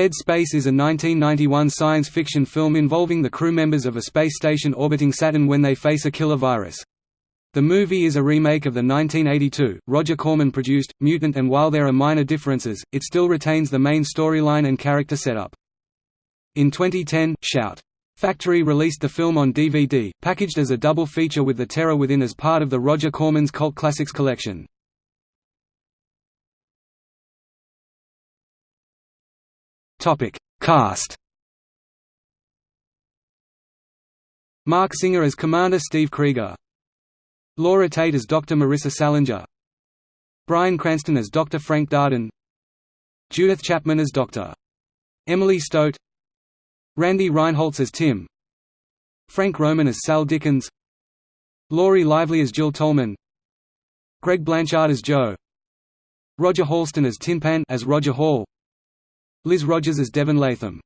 Dead Space is a 1991 science fiction film involving the crew members of a space station orbiting Saturn when they face a killer virus. The movie is a remake of the 1982, Roger Corman-produced, Mutant and while there are minor differences, it still retains the main storyline and character setup. In 2010, Shout! Factory released the film on DVD, packaged as a double feature with The Terror Within as part of the Roger Corman's Cult Classics collection. Topic: Cast. Marc Singer as Commander Steve Krieger. Laura Tate as Dr. Marissa Salinger. Bryan Cranston as Dr. Frank Darden. Judith Chapman as Dr. Emily Stote. Randy Reinholz as Tim. Frank Roman as Sal Dickens. Laurie Lively as Jill Tolman. Greg Blanchard as Joe. Roger Halston as Tin Pan as Roger Hall. Liz Rogers as Devon Latham